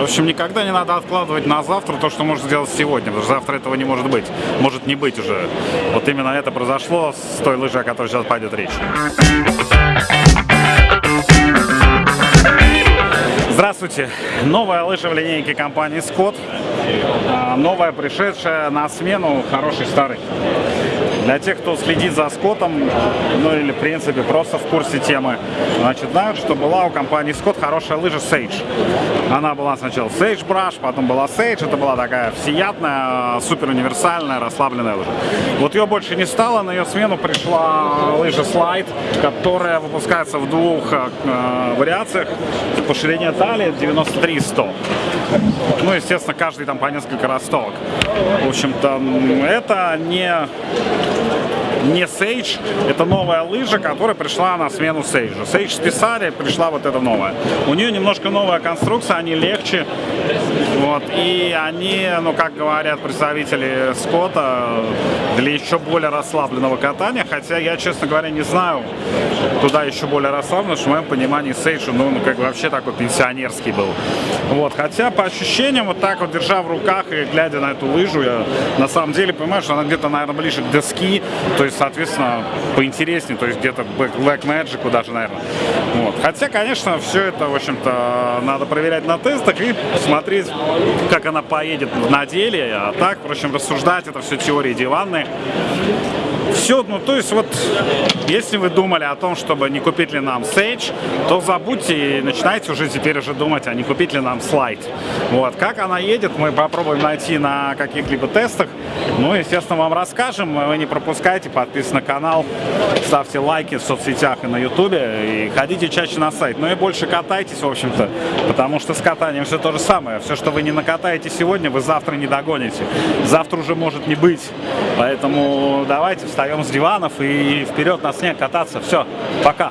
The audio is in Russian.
В общем, никогда не надо откладывать на завтра то, что можно сделать сегодня, потому что завтра этого не может быть. Может не быть уже. Вот именно это произошло с той лыжей, о которой сейчас пойдет речь. Здравствуйте! Новая лыжа в линейке компании Scott. А, Новая, пришедшая на смену хорошей старой. Для тех, кто следит за Скоттом, ну или в принципе просто в курсе темы, значит, знают, что была у компании Scott хорошая лыжа Sage. Она была сначала Sage Brush, потом была Sage. Это была такая всеядная, супер универсальная, расслабленная лыжа. Вот ее больше не стало, на ее смену пришла лыжа Slide, которая выпускается в двух э, вариациях. По ширине талии 93 и 100. Ну, естественно, каждый там по несколько ростовок. В общем-то, это не не Sage, это новая лыжа, которая пришла на смену Sage. Sage списали, пришла вот эта новая. У нее немножко новая конструкция, они легче, вот, и они, ну, как говорят представители Скотта, для еще более расслабленного катания, хотя я, честно говоря, не знаю, туда еще более расслабленно, что в моем понимании ну, ну, как бы вообще такой пенсионерский был. Вот, хотя по ощущениям, вот так вот держа в руках и глядя на эту лыжу, я на самом деле понимаю, что она где-то, наверное, ближе к доски, то есть, соответственно, поинтереснее, то есть где-то Black Magic даже, наверное. Хотя, конечно, все это, в общем-то, надо проверять на тестах и смотреть, как она поедет на деле. А так, впрочем, рассуждать, это все теории диванные. Все, ну то есть вот, если вы думали о том, чтобы не купить ли нам Sage, то забудьте и начинайте уже теперь уже думать, а не купить ли нам Slide. Вот, как она едет, мы попробуем найти на каких-либо тестах. Ну, естественно, вам расскажем. Вы не пропускайте, подписывайтесь на канал, ставьте лайки в соцсетях и на ютубе, и ходите чаще на сайт. Ну и больше катайтесь, в общем-то, потому что с катанием все то же самое. Все, что вы не накатаете сегодня, вы завтра не догоните. Завтра уже может не быть. Поэтому давайте встаем с диванов и вперед на снег кататься. Все, пока.